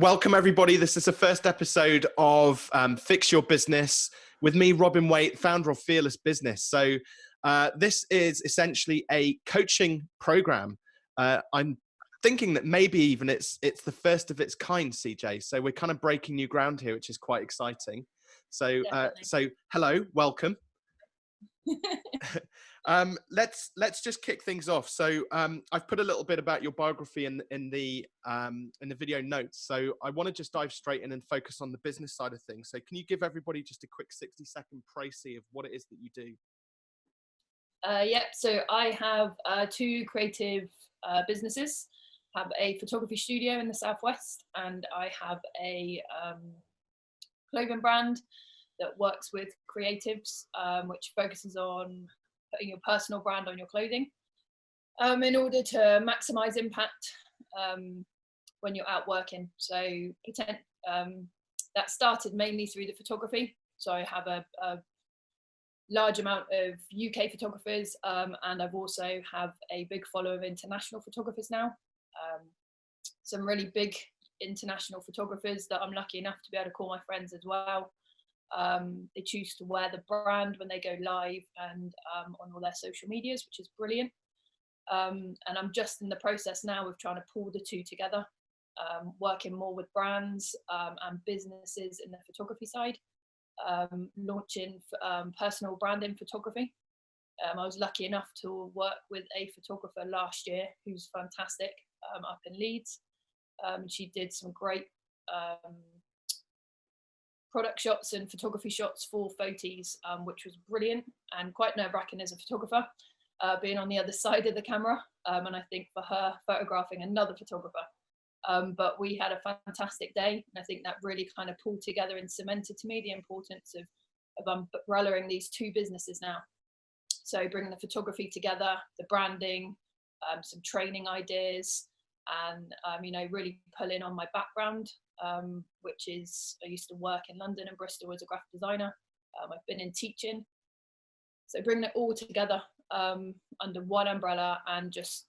Welcome, everybody. This is the first episode of um, Fix Your Business with me, Robin Waite, founder of Fearless Business. So, uh, this is essentially a coaching program. Uh, I'm thinking that maybe even it's it's the first of its kind, CJ. So we're kind of breaking new ground here, which is quite exciting. So, uh, so hello, welcome. um, let's let's just kick things off. So um, I've put a little bit about your biography in in the um, in the video notes. So I want to just dive straight in and focus on the business side of things. So can you give everybody just a quick sixty second précis of what it is that you do? Uh, yep. So I have uh, two creative uh, businesses. Have a photography studio in the southwest, and I have a um, clothing brand that works with creatives, um, which focuses on putting your personal brand on your clothing um, in order to maximize impact um, when you're out working. So um, that started mainly through the photography. So I have a, a large amount of UK photographers um, and I've also have a big follow of international photographers now. Um, some really big international photographers that I'm lucky enough to be able to call my friends as well. Um, they choose to wear the brand when they go live and um, on all their social medias, which is brilliant. Um, and I'm just in the process now of trying to pull the two together, um, working more with brands um, and businesses in the photography side, um, launching personal branding photography. I was lucky enough to work with a photographer last year who's fantastic up in Leeds. she did some great product shots and photography shots for Fotis, um, which was brilliant and quite nerve wracking as a photographer, uh, being on the other side of the camera. Um, and I think for her, photographing another photographer. Um, but we had a fantastic day. And I think that really kind of pulled together and cemented to me the importance of, of umbrellaing these two businesses now. So bringing the photography together, the branding, um, some training ideas, and um, you know really pulling on my background um, which is I used to work in London and Bristol as a graphic designer. Um, I've been in teaching. So bringing it all together um, under one umbrella and just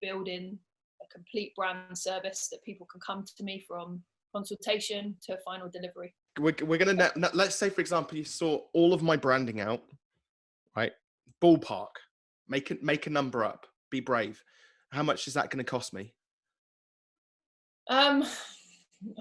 building a complete brand service that people can come to me from consultation to final delivery. We're, we're going to, let's say, for example, you saw all of my branding out, right? Ballpark, make it, make a number up, be brave. How much is that going to cost me? Um,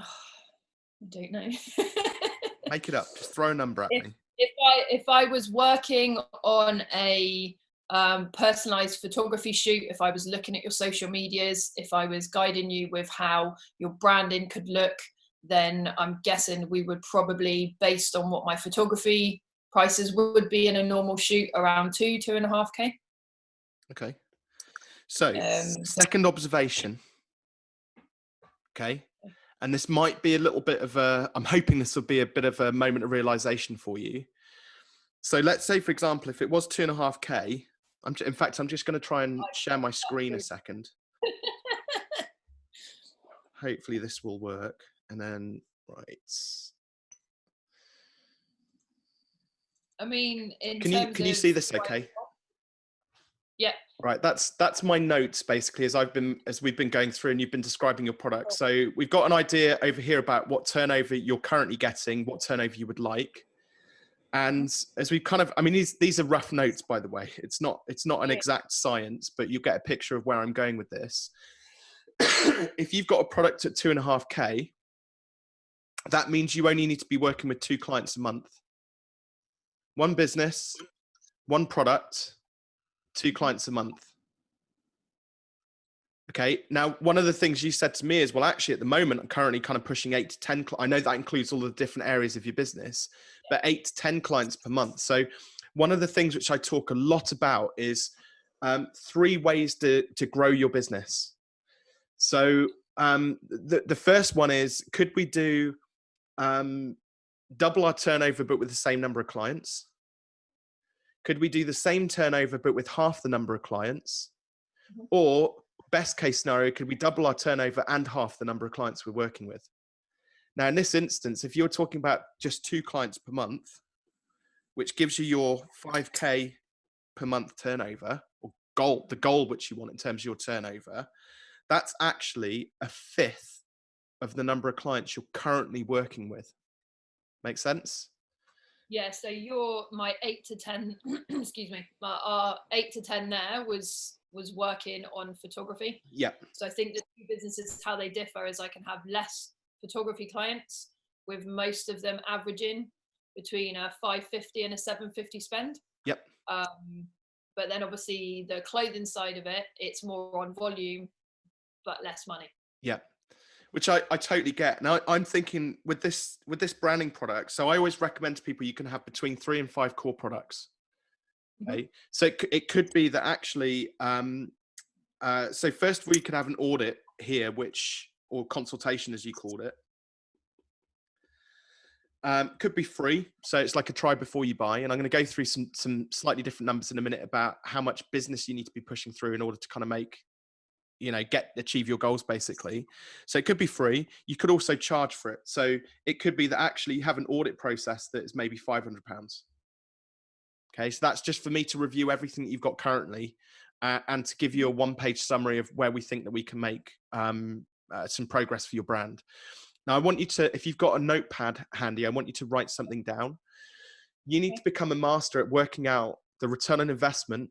I don't know. Make it up. Just throw a number at if, me. If I if I was working on a um, personalized photography shoot, if I was looking at your social medias, if I was guiding you with how your branding could look, then I'm guessing we would probably, based on what my photography prices would be in a normal shoot, around two, two and a half K. Okay. So, um, second observation. Okay and this might be a little bit of a i'm hoping this will be a bit of a moment of realization for you. So let's say for example if it was two and a half k i'm in fact i'm just going to try and share my screen a second. Hopefully this will work. And then right. I mean can you can you see this okay? yeah. Right. That's that's my notes basically as I've been as we've been going through and you've been describing your product. So we've got an idea over here about what turnover you're currently getting, what turnover you would like. And as we kind of I mean these these are rough notes by the way. It's not it's not an exact science, but you get a picture of where I'm going with this. if you've got a product at two and a half K, that means you only need to be working with two clients a month. One business, one product, two clients a month. Okay. Now, one of the things you said to me is, well, actually, at the moment, I'm currently kind of pushing eight to 10. I know that includes all the different areas of your business, but eight to 10 clients per month. So, one of the things which I talk a lot about is um, three ways to, to grow your business. So, um, the, the first one is could we do um, double our turnover, but with the same number of clients? Could we do the same turnover but with half the number of clients? Mm-hmm. Or best case scenario, could we double our turnover and half the number of clients we're working with? Now, in this instance, if you're talking about just two clients per month, which gives you your 5K per month turnover or goal, the goal which you want in terms of your turnover, that's actually a fifth of the number of clients you're currently working with. Make sense? Yeah, so your my eight to ten, excuse me, my our eight to ten there was was working on photography. Yeah. So I think the two businesses how they differ is I can have less photography clients, with most of them averaging between a 550 and a 750 spend. Yep. Um, but then obviously the clothing side of it, it's more on volume, but less money. Yeah which I, I totally get. Now I'm thinking with this with this branding product. So I always recommend to people you can have between three and five core products. Mm-hmm. Okay, mm -hmm. so it, it could be that actually. Um, uh, so first we could have an audit here, which or consultation as you called it. Um, could be free, so it's like a try before you buy. And I'm going to go through some some slightly different numbers in a minute about how much business you need to be pushing through in order to kind of make you know get achieve your goals basically. So it could be free. You could also charge for it. So it could be that actually you have an audit process that is maybe 500 pounds. Okay so that's just for me to review everything that you've got currently uh, and to give you a one page summary of where we think that we can make um, uh, some progress for your brand. Now i want you to if you've got a notepad handy i want you to write something down. You need to become a master at working out the return on investment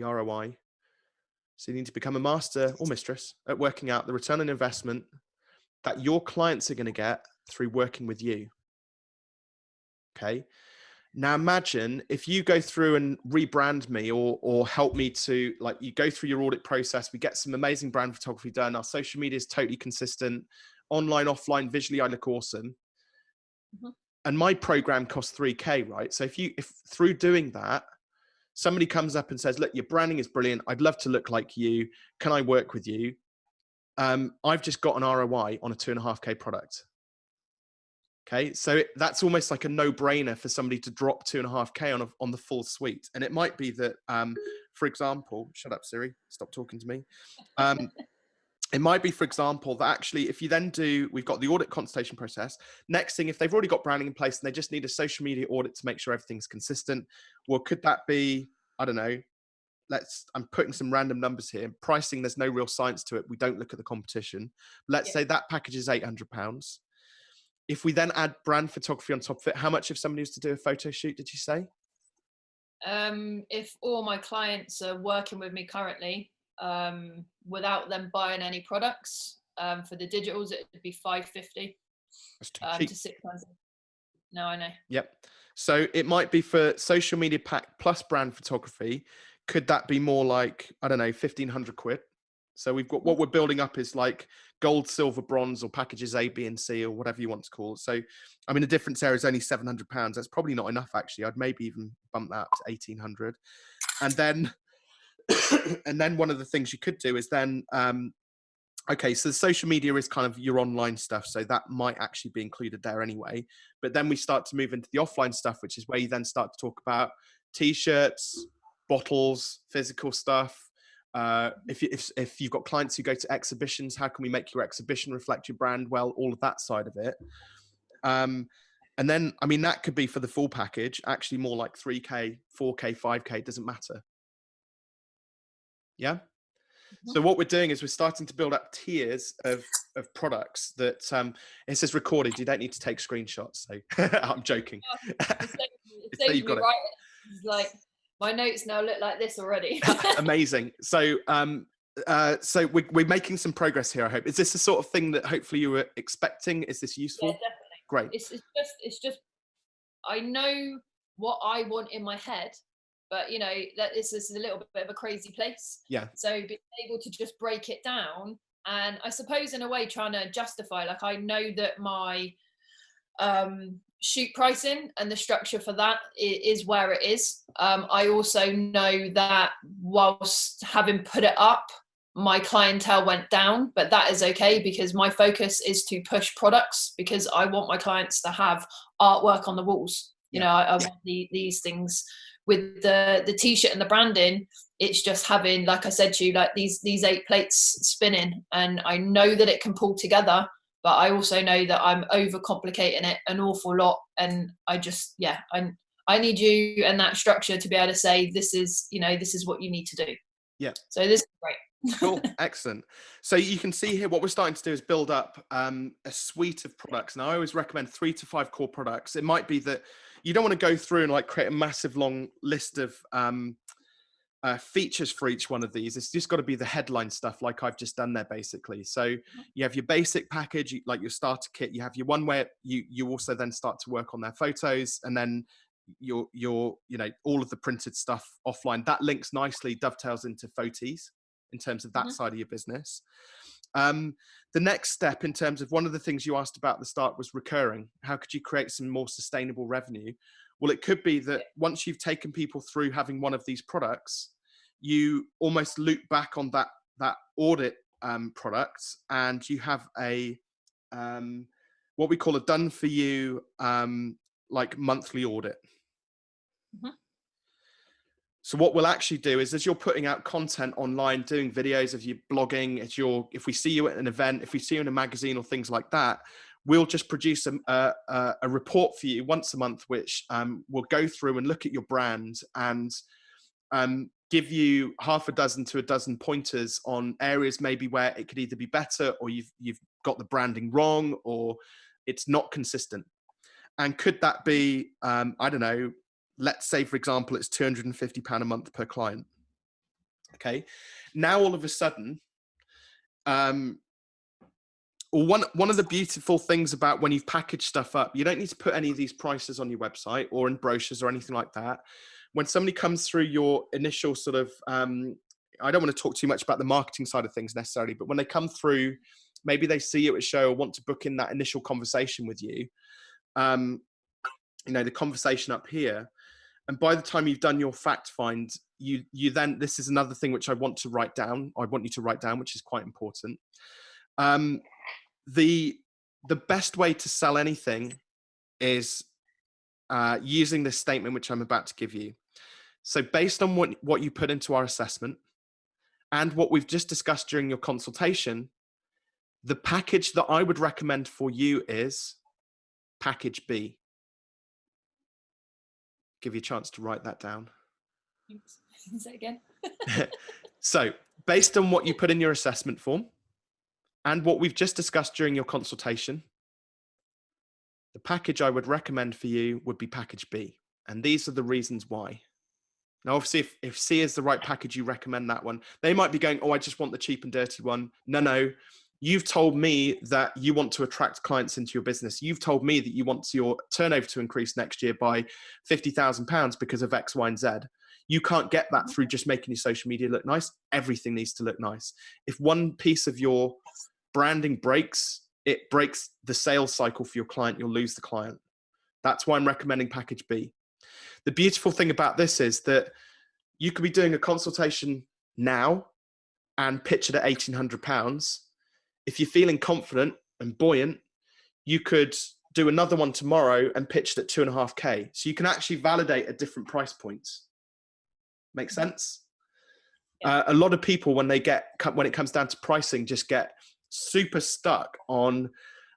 the roi so you need to become a master or mistress at working out the return on investment that your clients are going to get through working with you. Okay. Now imagine if you go through and rebrand me or or help me to like you go through your audit process, we get some amazing brand photography done. Our social media is totally consistent, online, offline, visually, I look awesome. Mm -hmm. And my program costs 3k, right? So if you if through doing that, somebody comes up and says, look, your branding is brilliant. I'd love to look like you. Can I work with you? Um, I've just got an ROI on a two and a half K product. Okay, so it, that's almost like a no-brainer for somebody to drop two and a half K on, a, on the full suite. And it might be that, um, for example, shut up, Siri, stop talking to me. Um, it might be, for example, that actually if you then do, we've got the audit consultation process. Next thing, if they've already got branding in place and they just need a social media audit to make sure everything's consistent, well, could that be, I don't know, let's, I'm putting some random numbers here. Pricing, there's no real science to it. We don't look at the competition. Let's yeah. say that package is 800 pounds. If we then add brand photography on top of it, how much if somebody was to do a photo shoot, did you say? Um, if all my clients are working with me currently, um, without them buying any products. Um, for the digitals, it would be 550 um, to 600. No, I know. Yep. So it might be for social media pack plus brand photography. Could that be more like, I don't know, 1500 quid? So we've got what we're building up is like gold, silver, bronze, or packages A, B, and C, or whatever you want to call it. So, I mean, the difference there is only 700 pounds. That's probably not enough, actually. I'd maybe even bump that up to 1800. And then and then one of the things you could do is then um, okay so the social media is kind of your online stuff so that might actually be included there anyway. But then we start to move into the offline stuff which is where you then start to talk about t-shirts bottles physical stuff. Uh, if, you, if, if you've got clients who go to exhibitions how can we make your exhibition reflect your brand? Well all of that side of it. Um, and then i mean that could be for the full package actually more like 3k 4k 5k doesn't matter yeah. So mm-hmm. what we're doing is we're starting to build up tiers of, of products that um, it says recorded. You don't need to take screenshots. So I'm joking. it's right. It's like my notes now look like this already. Amazing. So um, uh, so we're, we're making some progress here. I hope. Is this the sort of thing that hopefully you were expecting? Is this useful? Yeah, definitely. Great. It's, it's just it's just I know what I want in my head but you know that this is a little bit of a crazy place. Yeah. So being able to just break it down and i suppose in a way trying to justify like i know that my um shoot pricing and the structure for that is where it is. Um i also know that whilst having put it up my clientele went down but that is okay because my focus is to push products because i want my clients to have artwork on the walls. You yeah. know I, I want the, these things with the the t-shirt and the branding it's just having like i said to you like these these eight plates spinning. And i know that it can pull together but i also know that i'm overcomplicating it an awful lot. And i just yeah i i need you and that structure to be able to say this is you know this is what you need to do. Yeah. So this is great. Cool. Excellent. So you can see here what we're starting to do is build up um, a suite of products. And i always recommend three to five core products. It might be that you don't want to go through and like create a massive long list of um, uh, features for each one of these. It's just got to be the headline stuff, like I've just done there, basically. So mm-hmm. you have your basic package, like your starter kit. You have your one where you you also then start to work on their photos, and then your your you know all of the printed stuff offline. That links nicely, dovetails into Fotease in terms of that mm-hmm. side of your business. Um, the next step in terms of one of the things you asked about at the start was recurring. How could you create some more sustainable revenue? Well, it could be that once you've taken people through having one of these products, you almost loop back on that that audit um, product, and you have a um, what we call a done for you um, like monthly audit. Mm -hmm. So what we'll actually do is as you're putting out content online, doing videos of you blogging, as you're, if we see you at an event, if we see you in a magazine or things like that, we'll just produce a, a, a report for you once a month, which um, will go through and look at your brand and um, give you half a dozen to a dozen pointers on areas maybe where it could either be better or you've, you've got the branding wrong or it's not consistent. And could that be, um, I don't know, let's say, for example, it's £250 a month per client. Okay. Now, all of a sudden, um, one one of the beautiful things about when you've packaged stuff up, you don't need to put any of these prices on your website or in brochures or anything like that. When somebody comes through your initial sort of, um, I don't want to talk too much about the marketing side of things necessarily, but when they come through, maybe they see you at a show or want to book in that initial conversation with you. Um, you know, the conversation up here. And by the time you've done your fact find, you you then this is another thing which I want to write down. I want you to write down, which is quite important. Um, the the best way to sell anything is uh, using this statement which I'm about to give you. So based on what, what you put into our assessment and what we've just discussed during your consultation, the package that I would recommend for you is package B. Give you a chance to write that down. Say again. so based on what you put in your assessment form, and what we've just discussed during your consultation, the package I would recommend for you would be package B. And these are the reasons why. Now, obviously, if, if C is the right package, you recommend that one. They might be going, oh, I just want the cheap and dirty one. No, no. You've told me that you want to attract clients into your business. You've told me that you want your turnover to increase next year by £50,000 because of X, Y, and Z. You can't get that through just making your social media look nice. Everything needs to look nice. If one piece of your branding breaks, it breaks the sales cycle for your client. You'll lose the client. That's why I'm recommending package B. The beautiful thing about this is that you could be doing a consultation now and pitch it at 1800 pounds. If you're feeling confident and buoyant, you could do another one tomorrow and pitch it at two and a half K. So you can actually validate at different price points. Make mm-hmm. sense? Yeah. Uh, a lot of people, when they get, when it comes down to pricing, just get super stuck on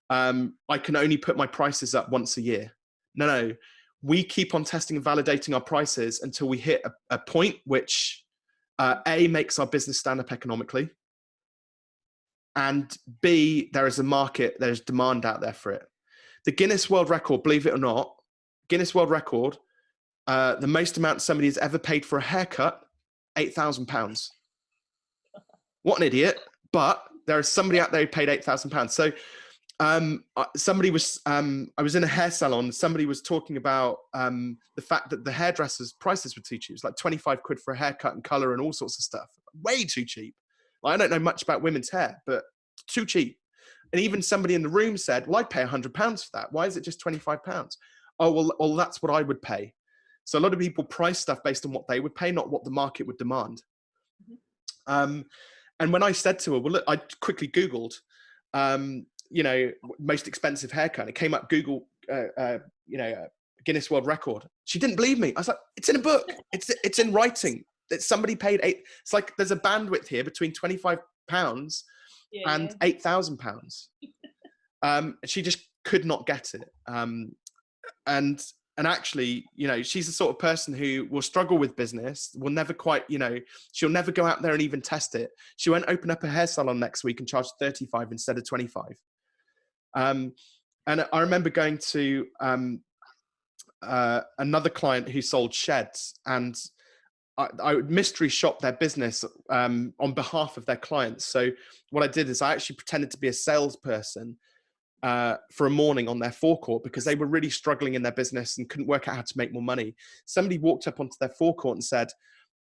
um, I can only put my prices up once a year. No, no, we keep on testing and validating our prices until we hit a, a point which uh, A makes our business stand up economically, and B there is a market, there's demand out there for it. The Guinness World Record, believe it or not, Guinness World Record, uh, the most amount somebody has ever paid for a haircut, eight thousand pounds. What an idiot! But there is somebody out there who paid eight thousand pounds. So um, somebody was um, I was in a hair salon. Somebody was talking about um, the fact that the hairdressers' prices were too cheap. It's like twenty five quid for a haircut and color and all sorts of stuff. Way too cheap. Like, I don't know much about women's hair, but too cheap. And even somebody in the room said, "Well, I'd pay hundred pounds for that. Why is it just twenty five pounds?" Oh well, well that's what I would pay. So a lot of people price stuff based on what they would pay, not what the market would demand. Mm -hmm. And when I said to her, well, look, I quickly Googled, um, you know, most expensive haircut. It came up Google, uh, uh, you know, uh, Guinness World Record. She didn't believe me. I was like, it's in a book. It's it's in writing. That somebody paid eight. It's like there's a bandwidth here between twenty five pounds yeah, and yeah. eight thousand pounds. Um, she just could not get it. Um, and and actually, you know, she's the sort of person who will struggle with business, will never quite, you know, she'll never go out there and even test it. She won't open up a hair salon next week and charge 35 instead of 25. Um, and I remember going to um, uh, another client who sold sheds and I, I would mystery shop their business um, on behalf of their clients. So what I did is I actually pretended to be a salesperson uh, for a morning on their forecourt because they were really struggling in their business and couldn't work out how to make more money. Somebody walked up onto their forecourt and said,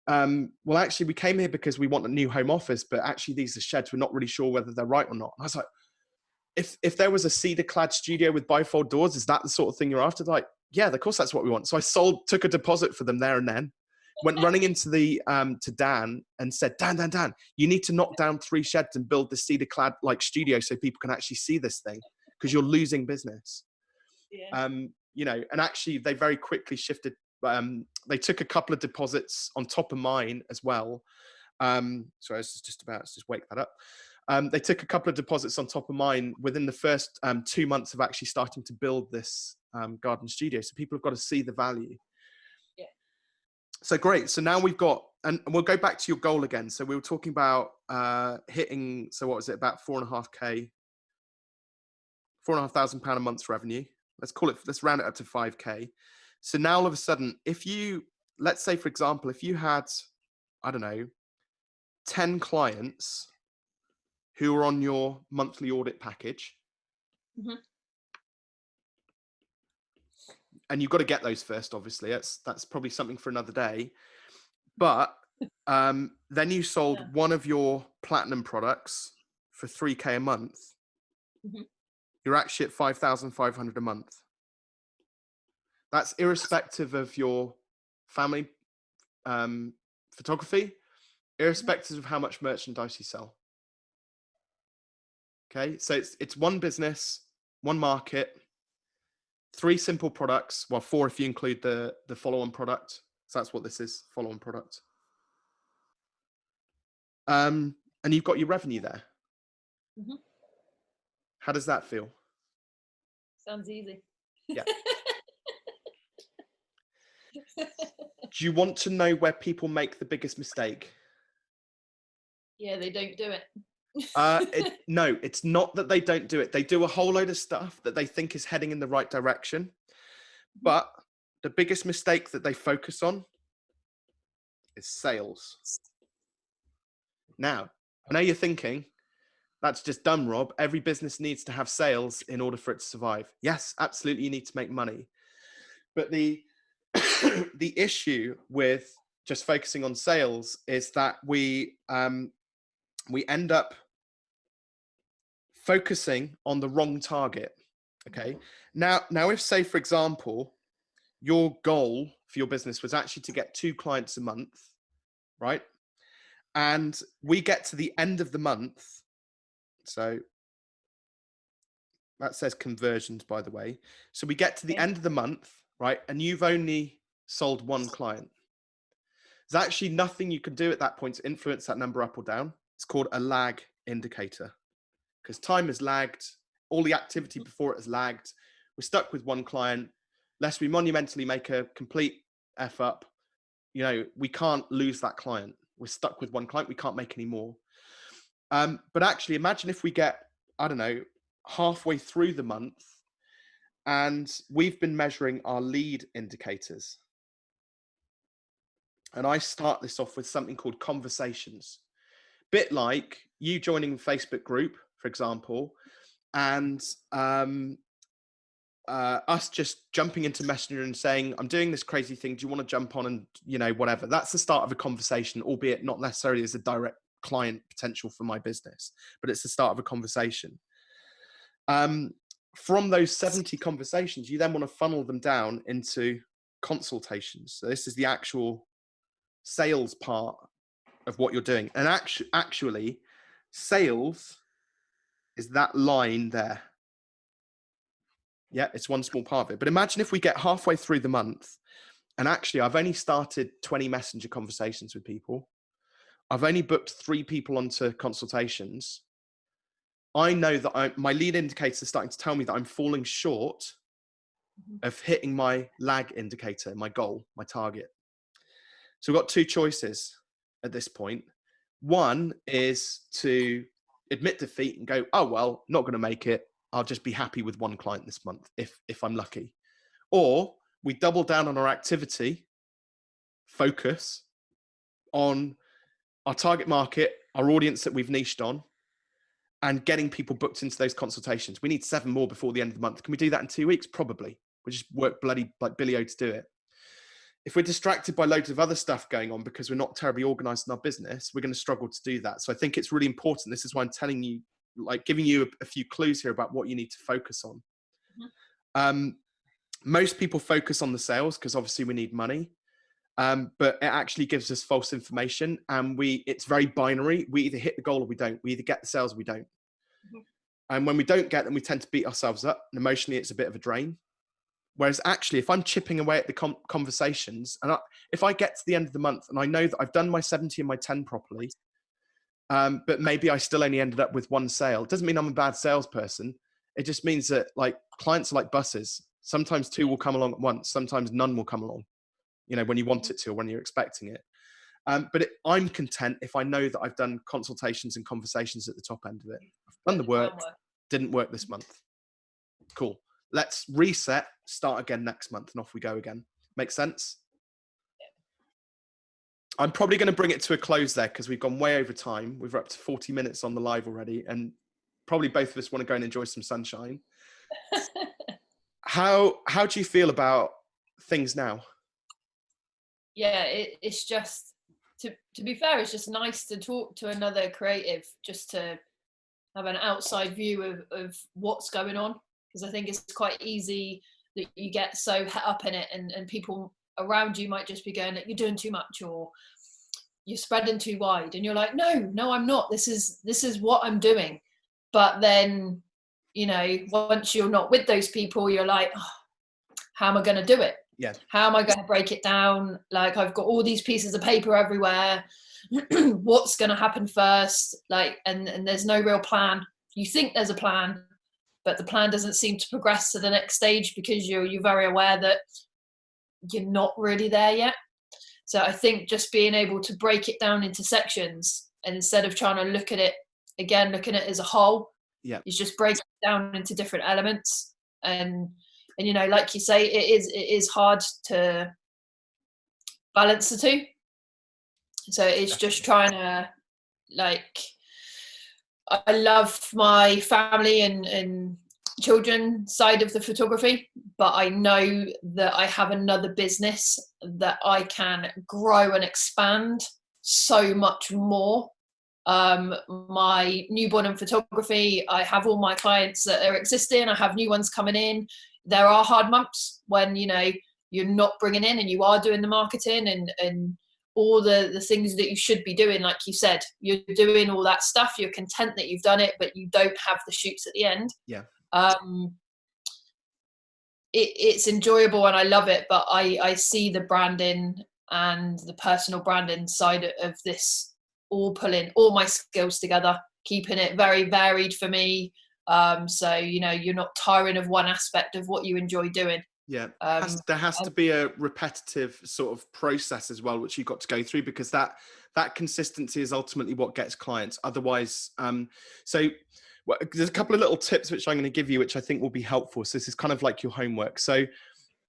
um, well, actually, we came here because we want a new home office, but actually these are sheds. We're not really sure whether they're right or not. And I was like, if, if there was a cedar clad studio with bifold doors, is that the sort of thing you're after? Like, yeah, of course that's what we want. So I sold, took a deposit for them there and then went running into the um, to Dan and said, Dan, Dan, Dan, you need to knock down three sheds and build the cedar clad like studio so people can actually see this thing because you're losing business. Yeah. Um, you know, and actually they very quickly shifted. Um, they took a couple of deposits on top of mine as well. Um, sorry, this is just about let's just wake that up. Um, they took a couple of deposits on top of mine within the first um, two months of actually starting to build this um, garden studio. So people have got to see the value so great. So now we've got, and we'll go back to your goal again. So we were talking about uh, hitting, so what was it, about four and a half K, four and a half thousand pound a month's revenue. Let's call it, let's round it up to 5K. So now all of a sudden, if you, let's say, for example, if you had, I don't know, 10 clients who are on your monthly audit package, mm -hmm. And you've got to get those first obviously that's that's probably something for another day but um, then you sold yeah. one of your platinum products for 3k a month mm -hmm. you're actually at 5500 a month that's irrespective of your family um, photography mm-hmm. irrespective of how much merchandise you sell okay so it's it's one business one market three simple products. Well, four if you include the, the follow-on product. So that's what this is, follow-on product. Um, and you've got your revenue there. Mm -hmm. How does that feel? Sounds easy. Yeah. do you want to know where people make the biggest mistake? Yeah, they don't do it uh, it, no, it's not that they don't do it. They do a whole load of stuff that they think is heading in the right direction. Mm-hmm. But the biggest mistake that they focus on is sales. Now, I know you're thinking, that's just dumb, Rob. Every business needs to have sales in order for it to survive. Yes, absolutely, you need to make money. But the the issue with just focusing on sales is that we um, we end up focusing on the wrong target. Okay. Mm-hmm. Now, now if say, for example, your goal for your business was actually to get two clients a month, right? And we get to the end of the month. So that says conversions, by the way. So we get to the end of the month, right? And you've only sold one client. There's actually nothing you can do at that point to influence that number up or down. It's called a lag indicator because time has lagged. All the activity before it has lagged. We're stuck with one client. Lest we monumentally make a complete F up, you know, we can't lose that client. We're stuck with one client. We can't make any more. Um, but actually, imagine if we get, I don't know, halfway through the month and we've been measuring our lead indicators. And I start this off with something called conversations. Bit like you joining Facebook group for example, and um, uh, us just jumping into Messenger and saying, I'm doing this crazy thing. Do you want to jump on and, you know, whatever. That's the start of a conversation, albeit not necessarily as a direct client potential for my business, but it's the start of a conversation. Um, from those 70 conversations, you then want to funnel them down into consultations. So this is the actual sales part of what you're doing. And actu actually, sales is that line there. Yeah, it's one small part of it. But imagine if we get halfway through the month and actually I've only started 20 messenger conversations with people. I've only booked three people onto consultations. I know that I, my lead indicators are starting to tell me that I'm falling short Mhm. of hitting my lag indicator, my goal, my target. So we've got two choices at this point. One is to admit defeat and go, oh well, not going to make it. I'll just be happy with one client this month if if I'm lucky. Or we double down on our activity, focus on our target market, our audience that we've niched on, and getting people booked into those consultations. We need seven more before the end of the month. Can we do that in two weeks? Probably. We just work bloody like Billy O to do it. If we're distracted by loads of other stuff going on because we're not terribly organized in our business, we're going to struggle to do that. So I think it's really important. This is why I'm telling you, like giving you a, a few clues here about what you need to focus on. Mhm. Um, most people focus on the sales because obviously we need money. Um, but it actually gives us false information and we it's very binary. We either hit the goal or we don't. We either get the sales or we don't. Mhm. And when we don't get them, we tend to beat ourselves up. And emotionally, it's a bit of a drain. Whereas actually, if I'm chipping away at the com- conversations, and I, if I get to the end of the month and I know that I've done my 70 and my 10 properly, um, but maybe I still only ended up with one sale, it doesn't mean I'm a bad salesperson. It just means that like clients are like buses. Sometimes two will come along at once. Sometimes none will come along. You know, when you want it to or when you're expecting it. Um, but it, I'm content if I know that I've done consultations and conversations at the top end of it. I've done the work, didn't work this month. Cool. Let's reset, start again next month, and off we go again. Make sense? I'm probably going to bring it to a close there because we've gone way over time. We've up to 40 minutes on the live already, and probably both of us want to go and enjoy some sunshine. How how do you feel about things now? yeah it, it's just to to be fair it's just nice to talk to another creative just to have an outside view of, of what's going on because i think it's quite easy that you get so het up in it and, and people around you might just be going you're doing too much or you're spreading too wide and you're like no no i'm not. This is this is what i'm doing. But then you know once you're not with those people you're like oh, how am i going to do it? Yeah. how am i going to break it down? Like i've got all these pieces of paper everywhere. What's going to happen first? Like and and there's no real plan. You think there's a plan but the plan doesn't seem to progress to the next stage because you're you're very aware that you're not really there yet. So i think just being able to break it down into sections and instead of trying to look at it again looking at it as a whole Yeah. is just break it down into different elements. And and you know like you say it is it is hard to balance the two. So it's just trying to like i love my family and and children side of the photography but i know that i have another business that i can grow and expand so much more. Um my newborn and photography i have all my clients that are existing i have new ones coming in. There are hard months when you know you're not bringing in and you are doing the marketing and and all the the things that you should be doing like you said you're doing all that stuff you're content that you've done it but you don't have the shoots at the end. Yeah. um it, it's enjoyable and i love it but i i see the branding and the personal branding side of this all pulling all my skills together keeping it very varied for me. Um so you know you're not tiring of one aspect of what you enjoy doing Yeah. um has, there has to be a repetitive sort of process as well which you've got to go through because that that consistency is ultimately what gets clients. Otherwise um so well, there's a couple of little tips which i'm going to give you which i think will be helpful. So this is kind of like your homework. So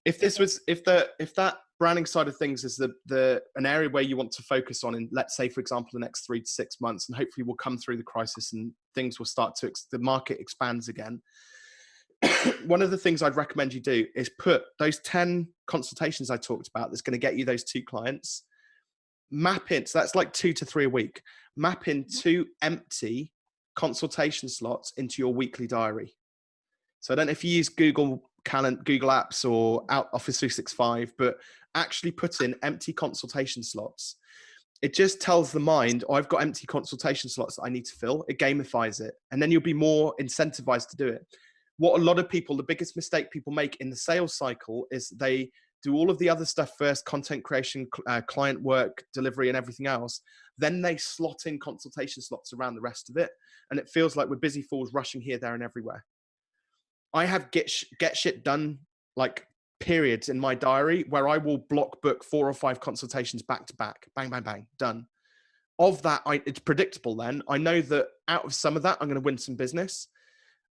if this was if the if that branding side of things is the the an area where you want to focus on in let's say for example the next three to six months and hopefully we'll come through the crisis and things will start to ex- the market expands again one of the things I'd recommend you do is put those 10 consultations I talked about that's going to get you those two clients, map in. So that's like two to three a week. Map in mm-hmm. two empty consultation slots into your weekly diary. So I don't know if you use Google Calendar, Google Apps or out Office 365, but actually put in empty consultation slots. It just tells the mind, oh, I've got empty consultation slots that I need to fill. It gamifies it. And then you'll be more incentivized to do it what a lot of people, the biggest mistake people make in the sales cycle is they do all of the other stuff first content creation, uh, client work, delivery, and everything else. Then they slot in consultation slots around the rest of it. And it feels like we're busy fools rushing here, there, and everywhere. I have get, sh- get shit done like periods in my diary where I will block book four or five consultations back to back, bang, bang, bang, done. Of that, I, it's predictable. Then I know that out of some of that, I'm going to win some business,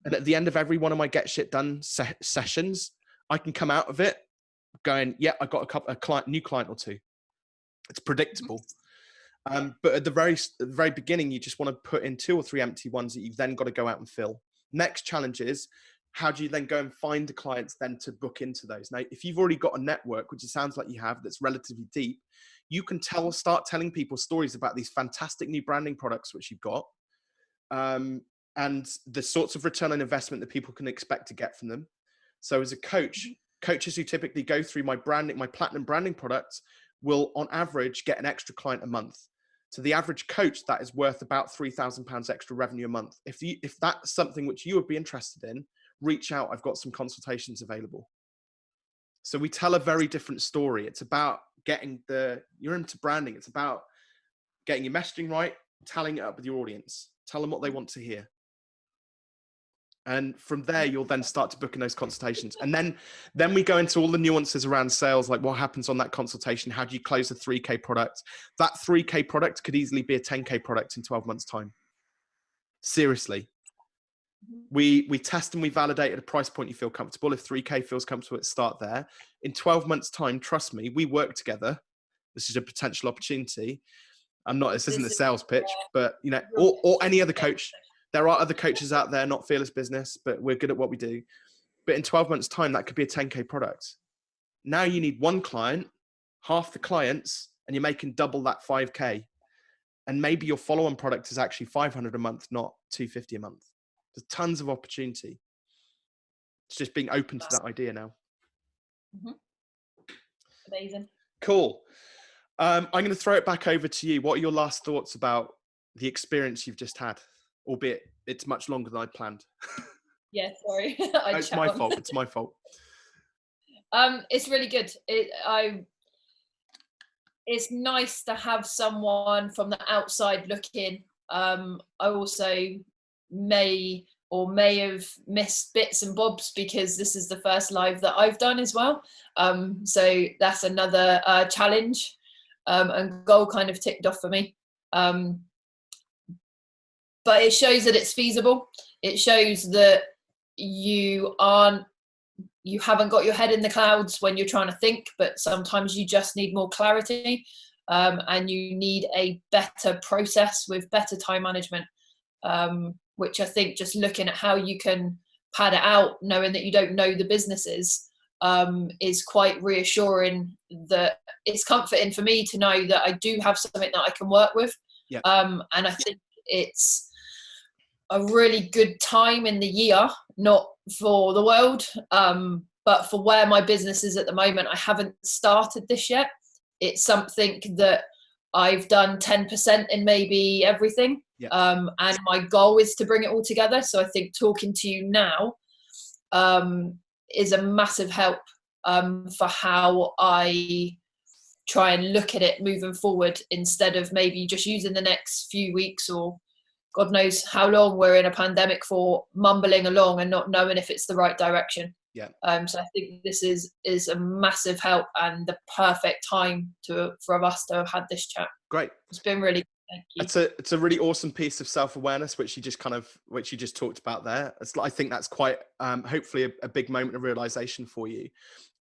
and at the end of every one of my get shit done se- sessions, I can come out of it going, yeah, I got a couple, a client, new client or two. It's predictable. Um, but at the very, the very beginning, you just want to put in two or three empty ones that you've then got to go out and fill. Next challenge is how do you then go and find the clients then to book into those? Now, if you've already got a network, which it sounds like you have, that's relatively deep, you can tell, start telling people stories about these fantastic new branding products which you've got, um, and the sorts of return on investment that people can expect to get from them. So, as a coach, mm-hmm. coaches who typically go through my branding, my platinum branding products, will on average get an extra client a month. So the average coach that is worth about three thousand pounds extra revenue a month. If you if that's something which you would be interested in, reach out. I've got some consultations available. So we tell a very different story. It's about getting the, you're into branding. It's about getting your messaging right, telling it up with your audience, tell them what they want to hear. And from there, you'll then start to book in those consultations. And then, then we go into all the nuances around sales, like what happens on that consultation? How do you close a 3K product? That 3K product could easily be a 10K product in 12 months time. Seriously, we we test and we validate at a price point you feel comfortable. If 3K feels comfortable, it start there. In 12 months' time, trust me, we work together. This is a potential opportunity. I'm not. This isn't a sales pitch, but you know, or or any other coach. There are other coaches out there, not fearless business, but we're good at what we do. But in 12 months' time, that could be a 10K product. Now you need one client, half the clients, and you're making double that 5K. And maybe your follow-on product is actually 500 a month, not 250 a month. There's tons of opportunity. It's just being open to that idea now. Mm-hmm. Amazing. Cool. Um, I'm going to throw it back over to you. What are your last thoughts about the experience you've just had? Albeit it's much longer than I planned. Yeah, sorry. it's my fault. It's my fault. Um, it's really good. It, I. It's nice to have someone from the outside looking. Um, I also may or may have missed bits and bobs because this is the first live that I've done as well. Um, so that's another uh, challenge um, and goal kind of ticked off for me. Um, but it shows that it's feasible. It shows that you aren't, you haven't got your head in the clouds when you're trying to think, but sometimes you just need more clarity um, and you need a better process with better time management. Um, which I think just looking at how you can pad it out, knowing that you don't know the businesses, um, is quite reassuring. That it's comforting for me to know that I do have something that I can work with. Yeah. Um, and I think it's a really good time in the year, not for the world, um, but for where my business is at the moment. I haven't started this yet. It's something that I've done 10% in maybe everything. Yeah. Um, and my goal is to bring it all together. So I think talking to you now um, is a massive help um, for how I try and look at it moving forward instead of maybe just using the next few weeks or God knows how long we're in a pandemic for mumbling along and not knowing if it's the right direction. Yeah. Um, so I think this is is a massive help and the perfect time to for us to have had this chat. Great. It's been really it's a it's a really awesome piece of self awareness, which you just kind of which you just talked about there. It's, I think that's quite um, hopefully a, a, big moment of realization for you.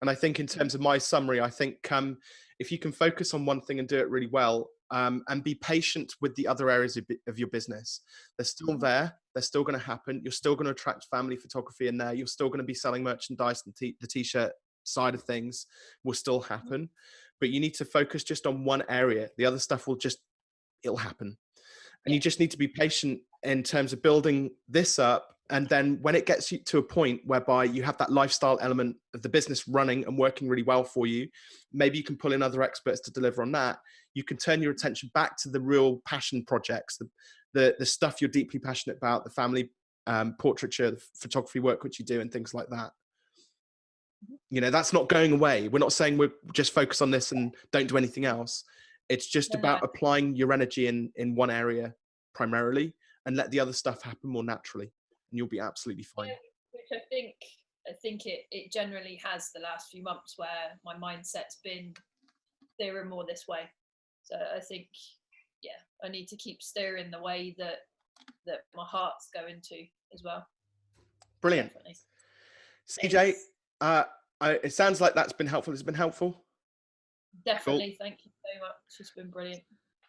And I think in terms of my summary, I think um, if you can focus on one thing and do it really well, um, and be patient with the other areas of, of your business, they're still mm-hmm. there. They're still going to happen. You're still going to attract family photography in there. You're still going to be selling merchandise and the t-shirt side of things will still mm-hmm. happen. But you need to focus just on one area. The other stuff will just it'll happen. And you just need to be patient in terms of building this up. And then when it gets you to a point whereby you have that lifestyle element of the business running and working really well for you, maybe you can pull in other experts to deliver on that. You can turn your attention back to the real passion projects, the, the, the stuff you're deeply passionate about, the family um, portraiture, the photography work which you do, and things like that. You know, that's not going away. We're not saying we're just focus on this and don't do anything else. It's just yeah. about applying your energy in in one area primarily and let the other stuff happen more naturally and you'll be absolutely fine. Yeah, which I think I think it it generally has the last few months where my mindset's been steering more this way. So I think yeah, I need to keep steering the way that that my heart's going to as well. Brilliant. Definitely. CJ, uh, I, it sounds like that's been helpful. It's been helpful. Definitely. Thank you so much. It's been brilliant.